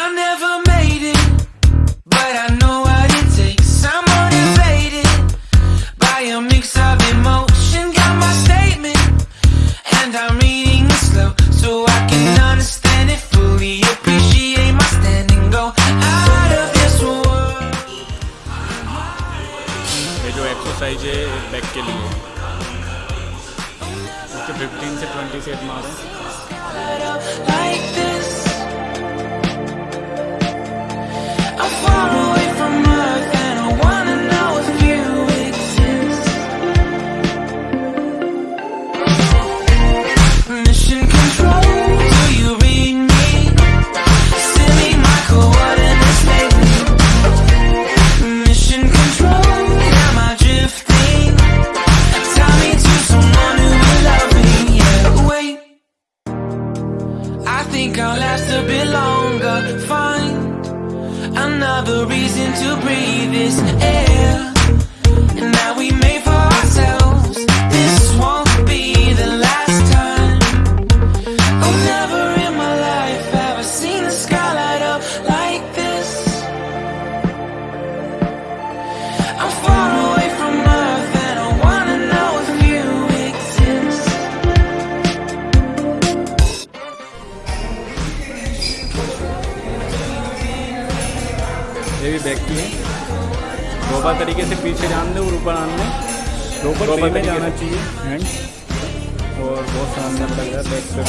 I never made it, but I know what it takes. I'm motivated by a mix of emotion. Got my statement, and I'm reading it slow so I can understand it fully. Appreciate my stand and go out of this world. ये जो exercise है back के लिए okay 15 से 20 set मारो think I'll last a bit longer. Find another reason to breathe this air. ये भी back की है। रोबा तरीके से पीछे जान दें और ऊपर आन दें। रोबा में जाना चाहिए। हैंड और बहुत शानदार लग रहा है बैक पे।